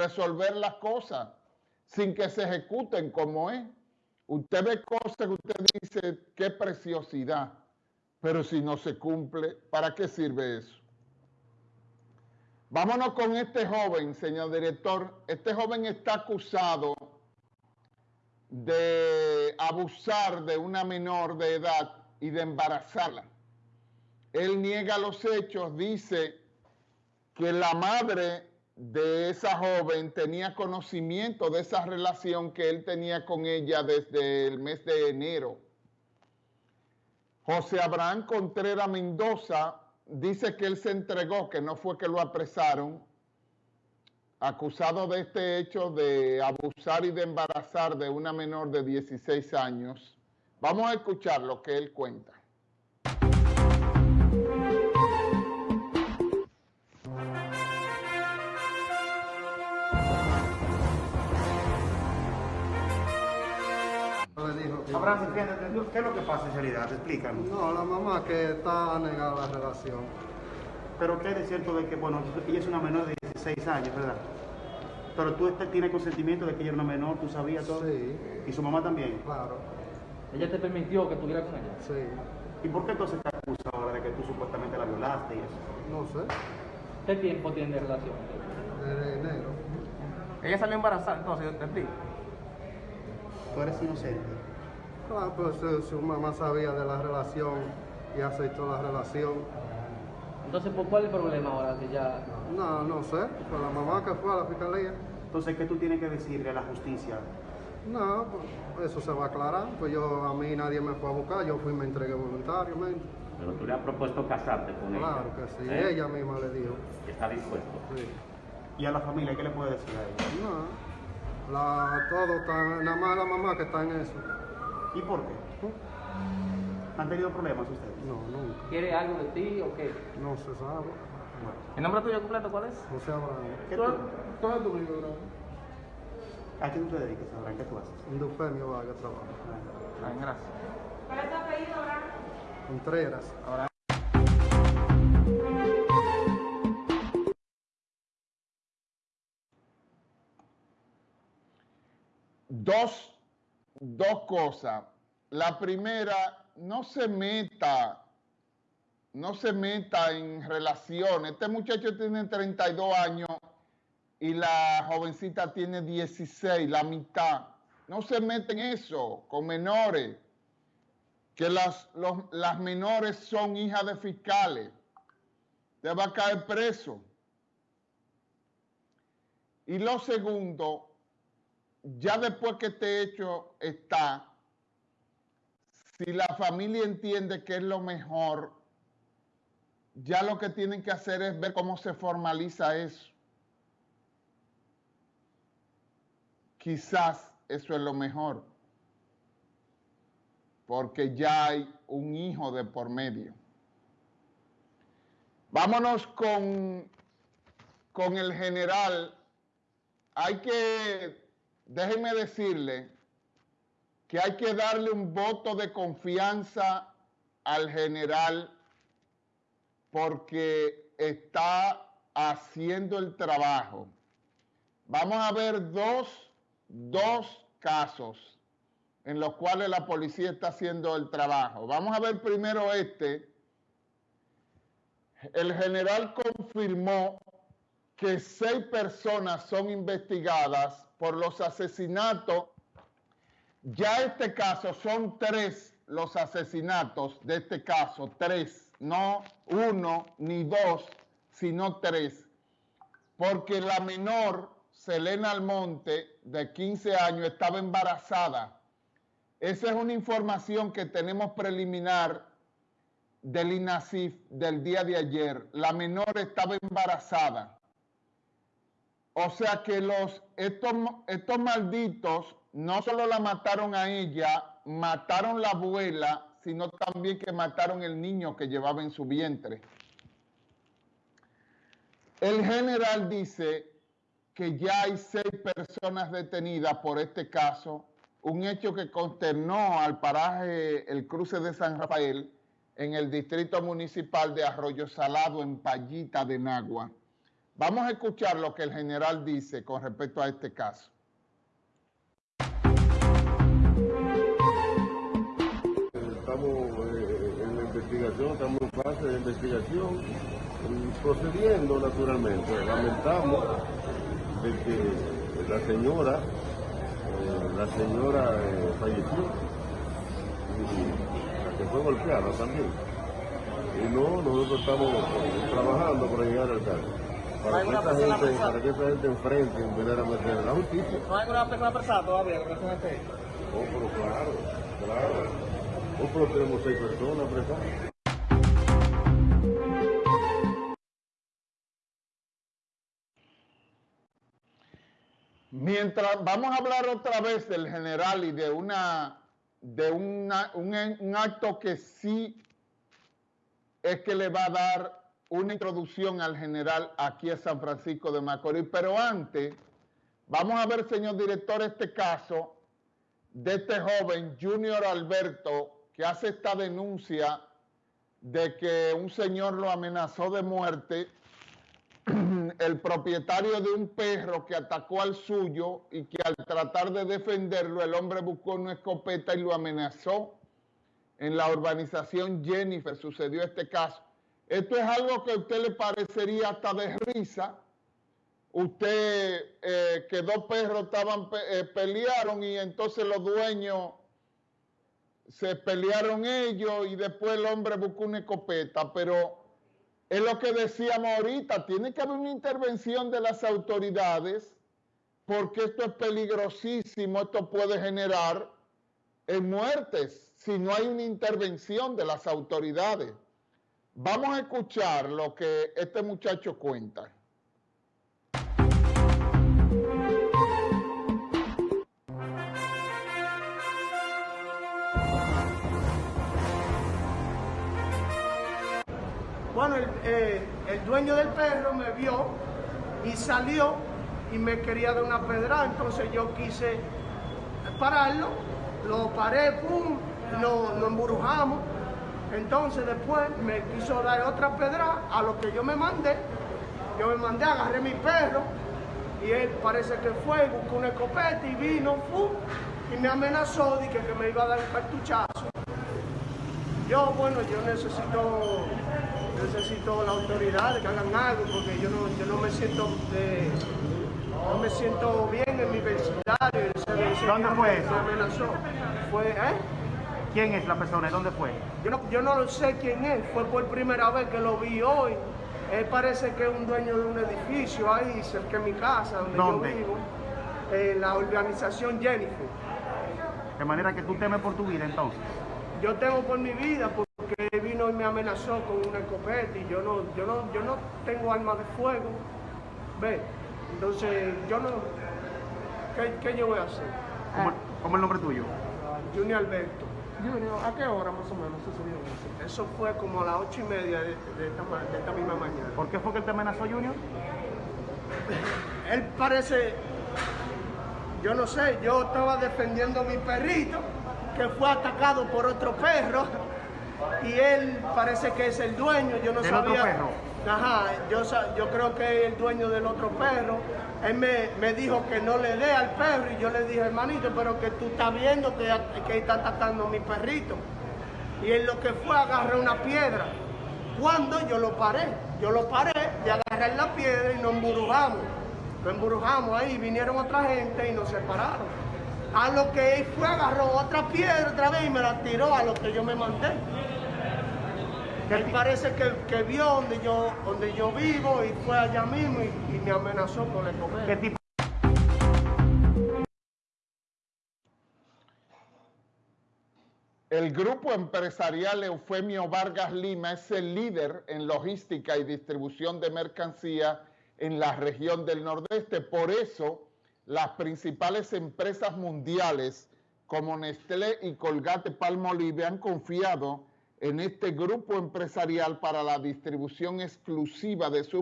resolver las cosas sin que se ejecuten como es. Usted ve cosas que usted dice, qué preciosidad, pero si no se cumple, ¿para qué sirve eso? Vámonos con este joven, señor director. Este joven está acusado de abusar de una menor de edad y de embarazarla. Él niega los hechos, dice que la madre de esa joven tenía conocimiento de esa relación que él tenía con ella desde el mes de enero. José Abraham Contreras Mendoza dice que él se entregó, que no fue que lo apresaron, acusado de este hecho de abusar y de embarazar de una menor de 16 años. Vamos a escuchar lo que él cuenta. Abraham, ¿qué es lo que pasa en realidad? Explícanos. No, la mamá que está negada la relación. Pero ¿qué es cierto de que, bueno, ella es una menor de 16 años, ¿verdad? Pero tú este, tienes consentimiento de que ella era una menor, tú sabías todo. Sí. ¿Y su mamá también? Claro, ¿Ella te permitió que estuviera con ella? sí. ¿Y por qué entonces te acusa ahora de que tú supuestamente la violaste y eso? No sé, ¿Qué tiempo tiene de relación? desde enero. Ella salió embarazada entonces de ti. Tú eres inocente. Claro, pues su, su mamá sabía de la relación y aceptó la relación. Entonces, ¿por cuál es el problema ahora que ya... No, no sé, fue la mamá que fue a la fiscalía. Entonces, ¿qué tú tienes que decirle a la justicia? No, pues eso se va a aclarar. Pues yo, a mí nadie me fue a buscar, yo fui y me entregué voluntariamente. Pero tú le has propuesto casarte con ella. Claro que sí, ¿Eh? ella misma le dijo. Que está dispuesto. Sí. ¿Y a la familia qué le puedes decir a ella? No, la, todo está, nada más la mamá que está en eso. ¿Y por qué? ¿Han tenido problemas ustedes? No, nunca, ¿Quiere algo de ti o qué? no se sabe. ¿El nombre tuyo completo cuál es? José Abraham. ¿Qué tú, ¿Todo es tu libro? ¿A qué tú te dedicas, Abraham? ¿Qué tú haces? Un Dufemio Vargas trabajo. Ah, gracias. ¿Cuál es tu apellido, Abraham? Contreras. Dos, dos cosas. La primera, no se meta, no se meta en relaciones. Este muchacho tiene 32 años y la jovencita tiene 16, la mitad. No se meta en eso con menores, que las, las menores son hijas de fiscales. Te va a caer preso. Y lo segundo, ya después que este hecho está, si la familia entiende que es lo mejor, ya lo que tienen que hacer es ver cómo se formaliza eso. Quizás eso es lo mejor, porque ya hay un hijo de por medio. Vámonos con, con el general. Hay que, déjenme decirle, que hay que darle un voto de confianza al general porque está haciendo el trabajo. Vamos a ver dos, dos casos en los cuales la policía está haciendo el trabajo. Vamos a ver primero este. El general confirmó que seis personas son investigadas por los asesinatos ya este caso son tres los asesinatos de este caso, tres, no uno ni dos, sino tres, porque la menor, Selena Almonte, de 15 años, estaba embarazada. Esa es una información que tenemos preliminar del INASIF del día de ayer. La menor estaba embarazada. O sea que los, estos, estos malditos no solo la mataron a ella, mataron la abuela, sino también que mataron el niño que llevaba en su vientre. El general dice que ya hay seis personas detenidas por este caso, un hecho que consternó al paraje El Cruce de San Rafael en el distrito municipal de Arroyo Salado, en Payita de Nagua. Vamos a escuchar lo que el general dice con respecto a este caso. Estamos eh, en la investigación, estamos en fase de investigación, procediendo naturalmente. Lamentamos de que la señora, eh, la señora eh, falleció y la fue golpeada también. Y no, nosotros estamos trabajando para llegar al caso. Para que, esta gente, para que esta gente enfrente verdaderamente a la justicia. ¿No hay alguna persona apresada todavía este hecho? Oh, pero claro, claro. Oh, pero tenemos seis personas presadas. Mientras vamos a hablar otra vez del general y de una de una- un, un acto que sí es que le va a dar una introducción al general aquí a San Francisco de Macorís. Pero antes, vamos a ver, señor director, este caso de este joven Junior Alberto que hace esta denuncia de que un señor lo amenazó de muerte el propietario de un perro que atacó al suyo y que al tratar de defenderlo el hombre buscó una escopeta y lo amenazó. En la urbanización Jennifer sucedió este caso. Esto es algo que a usted le parecería hasta de risa. Usted, eh, que dos perros estaban, eh, pelearon y entonces los dueños se pelearon ellos y después el hombre buscó una escopeta, pero es lo que decíamos ahorita, tiene que haber una intervención de las autoridades porque esto es peligrosísimo, esto puede generar eh, muertes si no hay una intervención de las autoridades. Vamos a escuchar lo que este muchacho cuenta. Bueno, el, eh, el dueño del perro me vio y salió y me quería dar una pedrada, entonces yo quise pararlo, lo paré, pum, lo, lo embrujamos. Entonces después me quiso dar otra pedrada a lo que yo me mandé. Yo me mandé, agarré mi perro y él parece que fue, buscó una escopeta y vino, pum, y me amenazó de que, me iba a dar un cartuchazo. Yo, bueno, yo necesito, necesito la autoridad que hagan algo porque yo no, yo no me siento, eh, no me siento bien en mi vecindario. ¿Dónde fue eso? me amenazó. Fue, ¿eh? ¿Quién es la persona y dónde fue? Yo no, yo no lo sé quién es, fue por primera vez que lo vi hoy. Él parece que es un dueño de un edificio ahí cerca de mi casa, donde ¿Dónde? yo vivo, la organización Jennifer. De manera que tú temes por tu vida entonces. Yo temo por mi vida porque vino y me amenazó con una escopeta y yo no, yo no, yo no tengo arma de fuego. Ve, entonces yo no, ¿qué, qué yo voy a hacer? ¿Cómo, cómo es el nombre tuyo? Junior Alberto. Junior, ¿a qué hora más o menos sucedió eso? Eso fue como a las ocho y media de, de esta, ma- de esta misma mañana. ¿Por qué fue que él te amenazó, Junior? Él parece, yo no sé, yo estaba defendiendo a mi perrito que fue atacado por otro perro y él parece que es el dueño, yo no ¿Del otro sabía. perro? Ajá, yo, yo creo que el dueño del otro perro. Él me, me dijo que no le dé al perro y yo le dije, hermanito, pero que tú estás viendo que, que está atacando a mi perrito. Y él lo que fue agarró una piedra. Cuando yo lo paré, yo lo paré y agarré la piedra y nos emburujamos. Nos emburujamos ahí, vinieron otra gente y nos separaron. A lo que él fue, agarró otra piedra otra vez y me la tiró a lo que yo me mandé. Él parece que, que vio donde yo, donde yo vivo y fue allá mismo y, y me amenazó con el comer. ¿Qué tipo? El grupo empresarial Eufemio Vargas Lima es el líder en logística y distribución de mercancía en la región del Nordeste. Por eso, las principales empresas mundiales como Nestlé y Colgate Palmolive han confiado en este grupo empresarial para la distribución exclusiva de sus